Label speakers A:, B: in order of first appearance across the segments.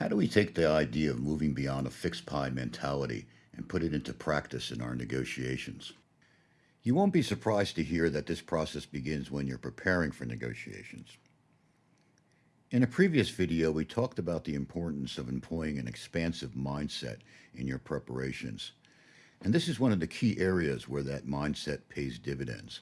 A: How do we take the idea of moving beyond a fixed pie mentality and put it into practice in our negotiations? You won't be surprised to hear that this process begins when you're preparing for negotiations. In a previous video, we talked about the importance of employing an expansive mindset in your preparations. And this is one of the key areas where that mindset pays dividends.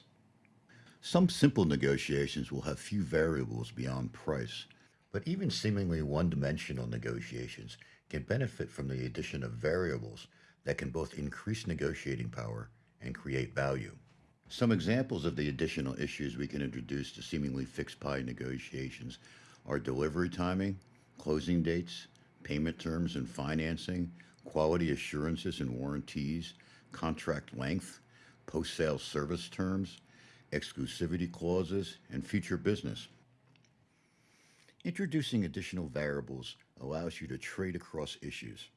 A: Some simple negotiations will have few variables beyond price, but even seemingly one-dimensional negotiations can benefit from the addition of variables that can both increase negotiating power and create value. Some examples of the additional issues we can introduce to seemingly fixed pie negotiations are delivery timing, closing dates, payment terms and financing, quality assurances and warranties, contract length, post-sale service terms, exclusivity clauses, and future business. Introducing additional variables allows you to trade across issues.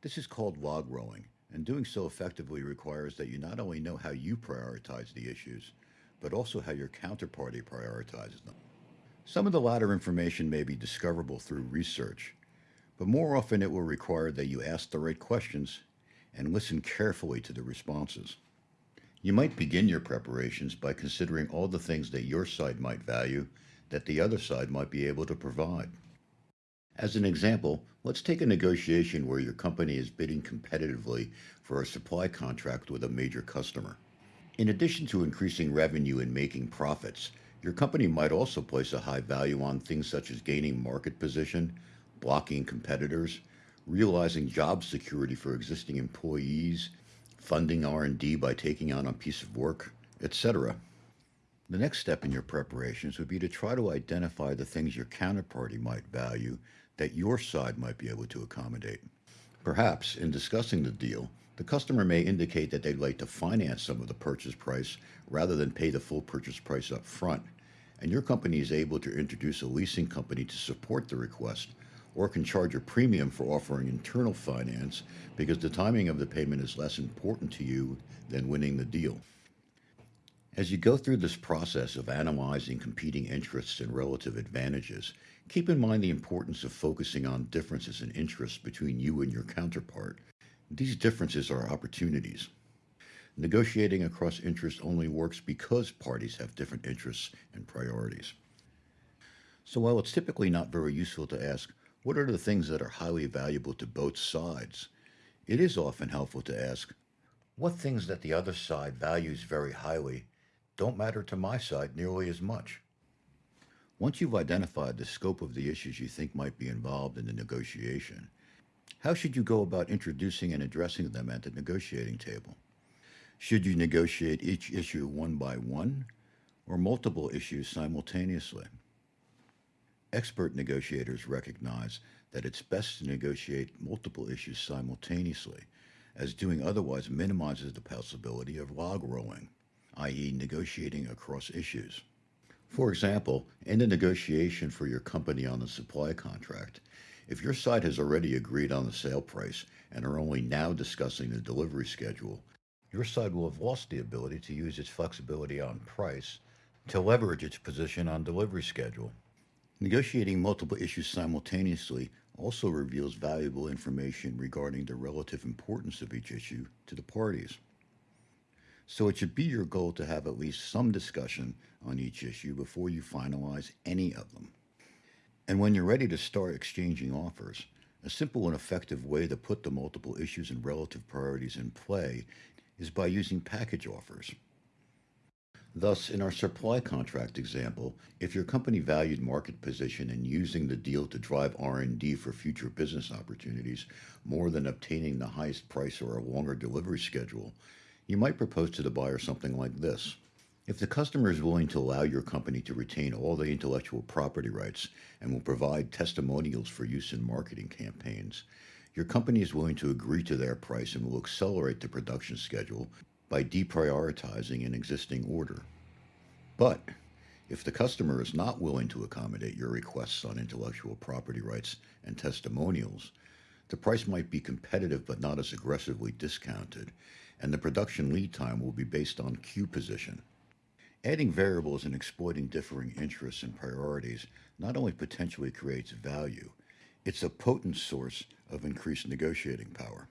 A: This is called log rolling, and doing so effectively requires that you not only know how you prioritize the issues, but also how your counterparty prioritizes them. Some of the latter information may be discoverable through research, but more often it will require that you ask the right questions and listen carefully to the responses. You might begin your preparations by considering all the things that your side might value that the other side might be able to provide. As an example, let's take a negotiation where your company is bidding competitively for a supply contract with a major customer. In addition to increasing revenue and making profits, your company might also place a high value on things such as gaining market position, blocking competitors, realizing job security for existing employees, funding R&D by taking on a piece of work, etc. The next step in your preparations would be to try to identify the things your counterparty might value that your side might be able to accommodate. Perhaps, in discussing the deal, the customer may indicate that they'd like to finance some of the purchase price rather than pay the full purchase price up front, and your company is able to introduce a leasing company to support the request or can charge a premium for offering internal finance because the timing of the payment is less important to you than winning the deal. As you go through this process of analyzing competing interests and relative advantages, keep in mind the importance of focusing on differences in interests between you and your counterpart. These differences are opportunities. Negotiating across interests only works because parties have different interests and priorities. So while it's typically not very useful to ask, what are the things that are highly valuable to both sides? It is often helpful to ask, what things that the other side values very highly don't matter to my side nearly as much? Once you've identified the scope of the issues you think might be involved in the negotiation, how should you go about introducing and addressing them at the negotiating table? Should you negotiate each issue one by one or multiple issues simultaneously? Expert negotiators recognize that it's best to negotiate multiple issues simultaneously, as doing otherwise minimizes the possibility of log rolling, i.e. negotiating across issues. For example, in the negotiation for your company on the supply contract, if your side has already agreed on the sale price and are only now discussing the delivery schedule, your side will have lost the ability to use its flexibility on price to leverage its position on delivery schedule. Negotiating multiple issues simultaneously also reveals valuable information regarding the relative importance of each issue to the parties. So it should be your goal to have at least some discussion on each issue before you finalize any of them. And when you're ready to start exchanging offers, a simple and effective way to put the multiple issues and relative priorities in play is by using package offers. Thus, in our supply contract example, if your company valued market position and using the deal to drive R&D for future business opportunities more than obtaining the highest price or a longer delivery schedule, you might propose to the buyer something like this. If the customer is willing to allow your company to retain all the intellectual property rights and will provide testimonials for use in marketing campaigns, your company is willing to agree to their price and will accelerate the production schedule by deprioritizing an existing order. But if the customer is not willing to accommodate your requests on intellectual property rights and testimonials, the price might be competitive but not as aggressively discounted, and the production lead time will be based on queue position. Adding variables and exploiting differing interests and priorities not only potentially creates value, It's a potent source of increased negotiating power.